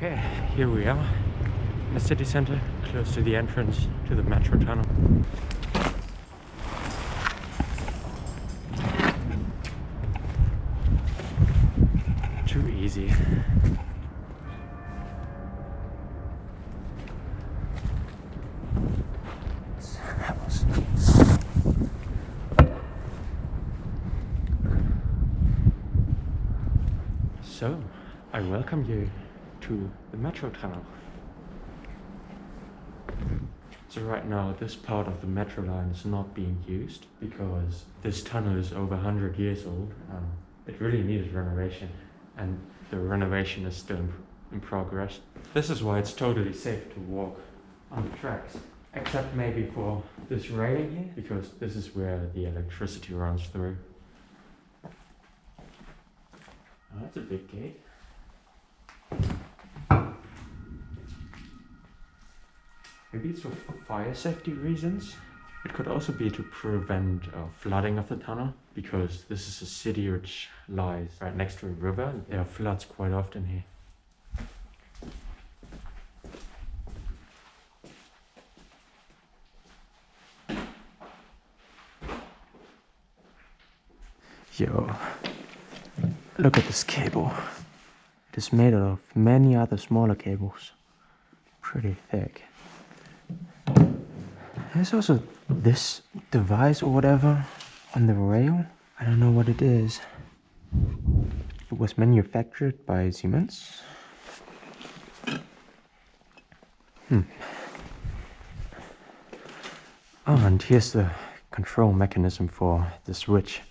Okay, here we are in the city center, close to the entrance to the metro tunnel. Too easy. So, I welcome you to the metro tunnel. So right now this part of the metro line is not being used because this tunnel is over 100 years old. Um, it really needed renovation and the renovation is still in, in progress. This is why it's totally safe to walk on the tracks. Except maybe for this railing here because this is where the electricity runs through. Oh, that's a big gate. Maybe it's for fire safety reasons. It could also be to prevent uh, flooding of the tunnel because this is a city which lies right next to a river there are floods quite often here. Yo, look at this cable. It is made out of many other smaller cables. Pretty thick. There's also this device or whatever on the rail. I don't know what it is. It was manufactured by Siemens. Hmm. Oh, and here's the control mechanism for the switch.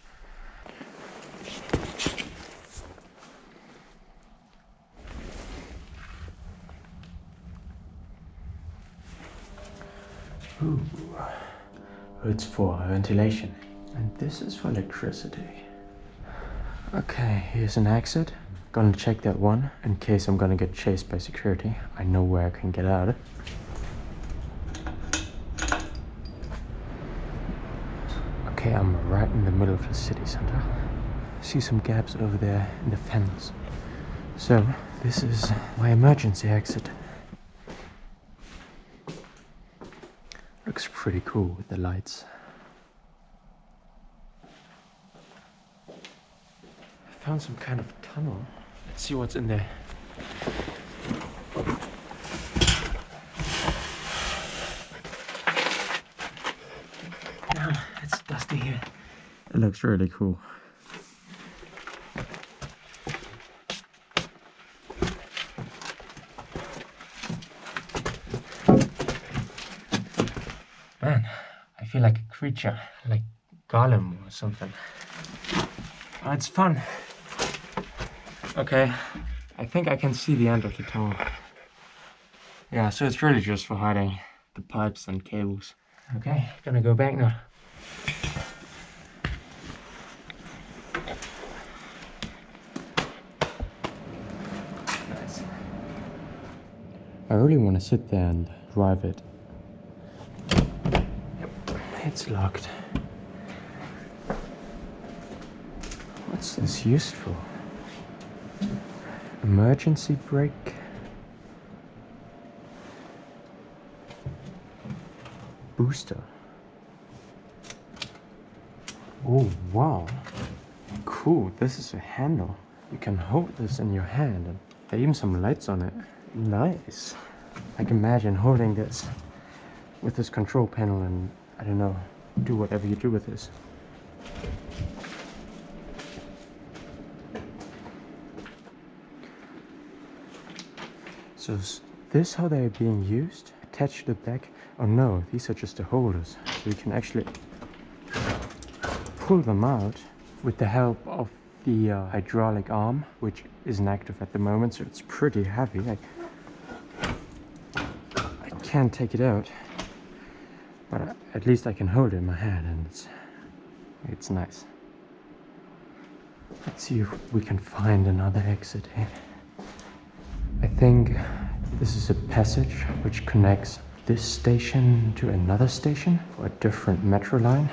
Ooh. It's for ventilation. And this is for electricity. Okay, here's an exit. Gonna check that one in case I'm gonna get chased by security. I know where I can get out. Okay, I'm right in the middle of the city center. See some gaps over there in the fence. So, this is my emergency exit. Looks pretty cool with the lights. I found some kind of tunnel. Let's see what's in there. Now, it's dusty here. It looks really cool. I feel like a creature, like Gollum or something. Oh, it's fun. Okay, I think I can see the end of the tunnel. Yeah, so it's really just for hiding the pipes and cables. Okay, gonna go back now. I really want to sit there and drive it. It's locked. What's this used for? Emergency brake? Booster. Oh, wow. Cool, this is a handle. You can hold this in your hand and there are even some lights on it. Nice. I can imagine holding this with this control panel and, I don't know, do whatever you do with this. So is this how they're being used? Attached to the back? Oh no, these are just the holders. So you can actually pull them out with the help of the uh, hydraulic arm, which isn't active at the moment, so it's pretty heavy. I, I can't take it out, but at least I can hold it in my hand and it's, it's nice. Let's see if we can find another exit here. I think this is a passage which connects this station to another station for a different metro line.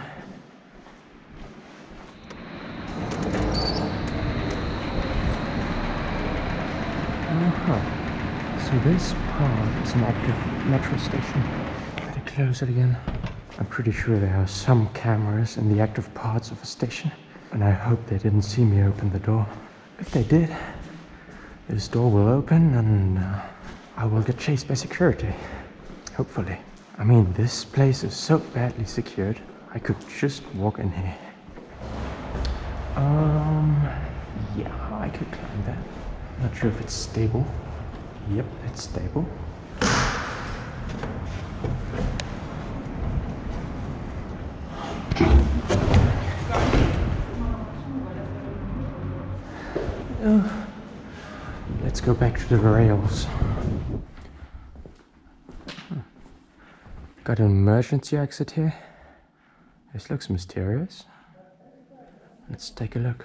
Uh -huh. So this part is an active metro station. Close it again. I'm pretty sure there are some cameras in the active parts of a station. And I hope they didn't see me open the door. If they did, this door will open and uh, I will get chased by security. Hopefully. I mean, this place is so badly secured. I could just walk in here. Um, yeah, I could climb that. Not sure if it's stable. Yep, it's stable. Uh, let's go back to the rails. Got an emergency exit here. This looks mysterious. Let's take a look.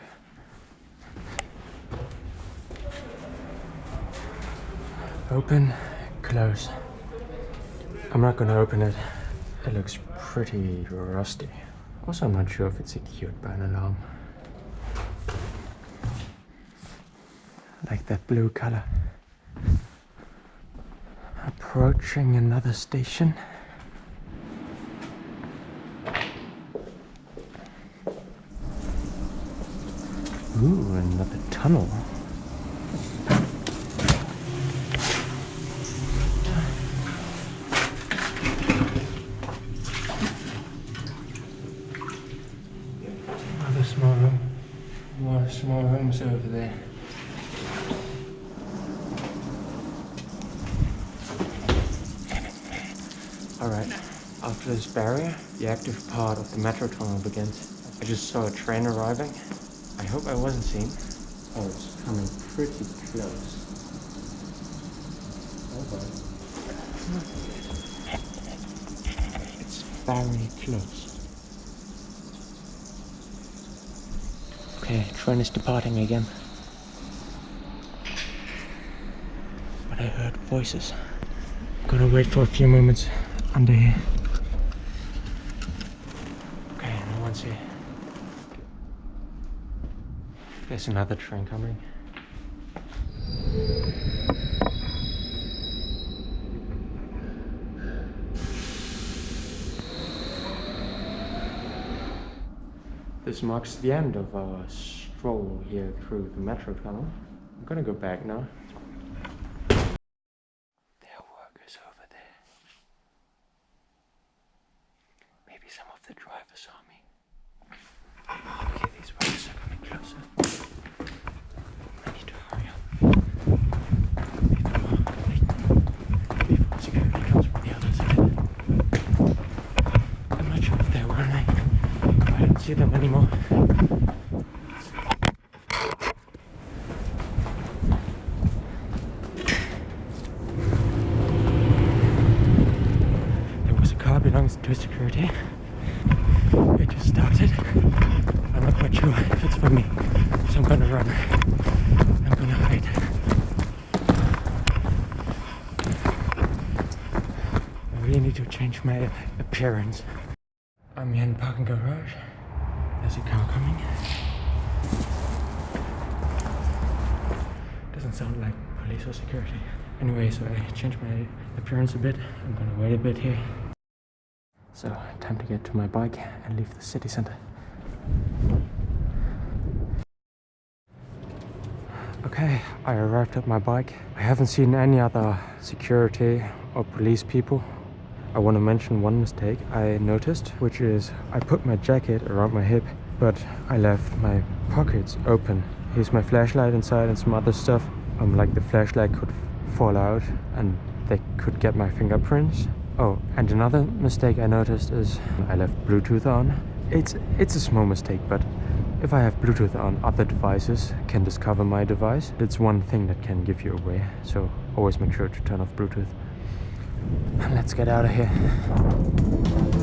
Open, close. I'm not gonna open it. It looks pretty rusty. Also, I'm not sure if it's secured by an alarm. Like that blue color. Approaching another station. Ooh, another tunnel. Another small room. More small rooms over there. Alright, after this barrier, the active part of the metro tunnel begins. I just saw a train arriving. I hope I wasn't seen. Oh, it's coming pretty close. It's very close. Okay, train is departing again. But I heard voices. I'm Gonna wait for a few moments under here. Okay, no one's here. There's another train coming. This marks the end of our stroll here through the metro tunnel. I'm gonna go back now. There are workers over there. Maybe some of the drivers saw me. Okay, these workers are coming closer. I need to hurry up. Before, security comes the. I'm not sure if they're. I don't see them anymore. There was a car belonging to security. It just started. I'm not quite sure if it's for me, so I'm gonna run. I'm gonna hide. I really need to change my appearance. I'm here in the parking garage. There's a car coming. Doesn't sound like police or security. Anyway, so I changed my appearance a bit. I'm gonna wait a bit here. So, time to get to my bike and leave the city center. Okay, I arrived at my bike. I haven't seen any other security or police people. I want to mention one mistake I noticed, which is I put my jacket around my hip, but I left my pockets open. Here's my flashlight inside and some other stuff. Um, like the flashlight could fall out and they could get my fingerprints. Oh, and another mistake I noticed is I left Bluetooth on. It's it's a small mistake, but if I have Bluetooth on, other devices can discover my device. It's one thing that can give you away, so always make sure to turn off Bluetooth. Let's get out of here.